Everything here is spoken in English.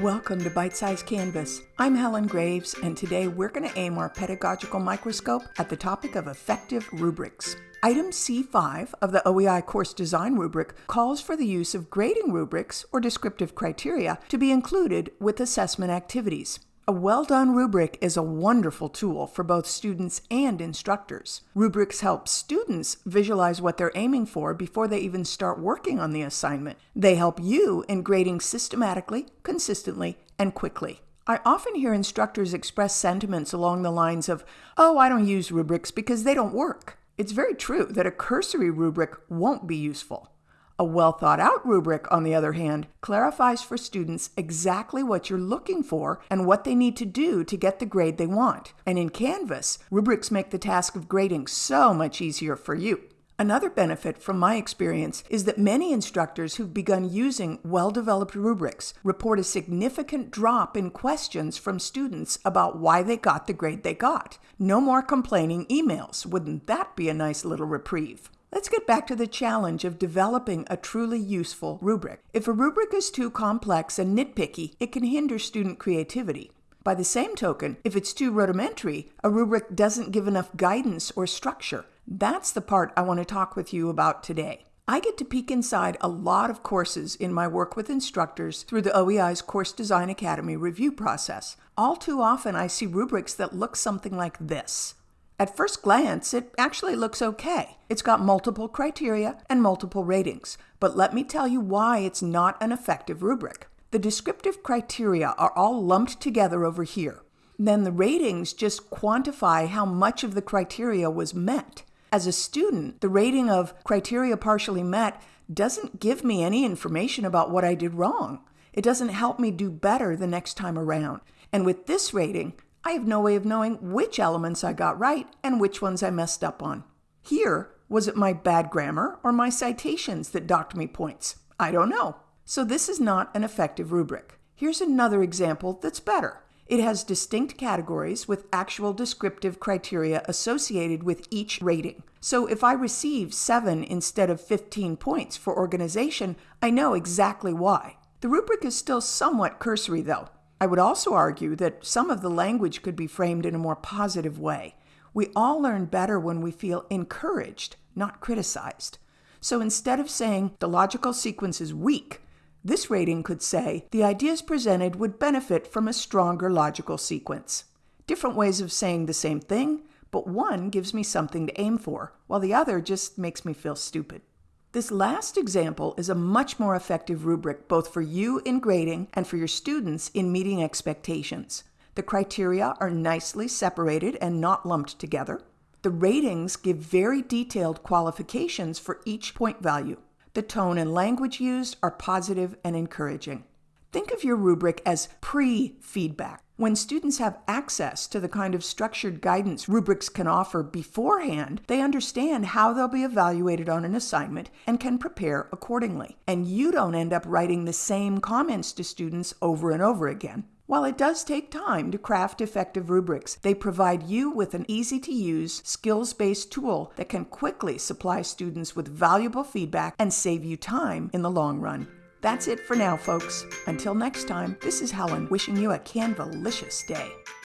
Welcome to Bite Size Canvas. I'm Helen Graves, and today we're going to aim our pedagogical microscope at the topic of effective rubrics. Item C5 of the OEI course design rubric calls for the use of grading rubrics or descriptive criteria to be included with assessment activities. A well done rubric is a wonderful tool for both students and instructors. Rubrics help students visualize what they're aiming for before they even start working on the assignment. They help you in grading systematically, consistently, and quickly. I often hear instructors express sentiments along the lines of, Oh, I don't use rubrics because they don't work. It's very true that a cursory rubric won't be useful. A well thought out rubric, on the other hand, clarifies for students exactly what you're looking for and what they need to do to get the grade they want. And in Canvas, rubrics make the task of grading so much easier for you. Another benefit from my experience is that many instructors who've begun using well developed rubrics report a significant drop in questions from students about why they got the grade they got. No more complaining emails. Wouldn't that be a nice little reprieve? Let's get back to the challenge of developing a truly useful rubric. If a rubric is too complex and nitpicky, it can hinder student creativity. By the same token, if it's too rudimentary, a rubric doesn't give enough guidance or structure. That's the part I want to talk with you about today. I get to peek inside a lot of courses in my work with instructors through the OEI's Course Design Academy review process. All too often, I see rubrics that look something like this. At first glance, it actually looks okay. It's got multiple criteria and multiple ratings, but let me tell you why it's not an effective rubric. The descriptive criteria are all lumped together over here. Then the ratings just quantify how much of the criteria was met. As a student, the rating of criteria partially met doesn't give me any information about what I did wrong. It doesn't help me do better the next time around. And with this rating, I have no way of knowing which elements I got right and which ones I messed up on. Here, was it my bad grammar or my citations that docked me points? I don't know. So this is not an effective rubric. Here's another example that's better. It has distinct categories with actual descriptive criteria associated with each rating. So if I receive 7 instead of 15 points for organization, I know exactly why. The rubric is still somewhat cursory though. I would also argue that some of the language could be framed in a more positive way. We all learn better when we feel encouraged, not criticized. So instead of saying the logical sequence is weak, this rating could say the ideas presented would benefit from a stronger logical sequence. Different ways of saying the same thing, but one gives me something to aim for, while the other just makes me feel stupid. This last example is a much more effective rubric both for you in grading and for your students in meeting expectations. The criteria are nicely separated and not lumped together. The ratings give very detailed qualifications for each point value. The tone and language used are positive and encouraging. Think of your rubric as pre feedback. When students have access to the kind of structured guidance rubrics can offer beforehand, they understand how they'll be evaluated on an assignment and can prepare accordingly. And you don't end up writing the same comments to students over and over again. While it does take time to craft effective rubrics, they provide you with an easy to use, skills based tool that can quickly supply students with valuable feedback and save you time in the long run. That's it for now, folks. Until next time, this is Helen wishing you a Canvalicious day.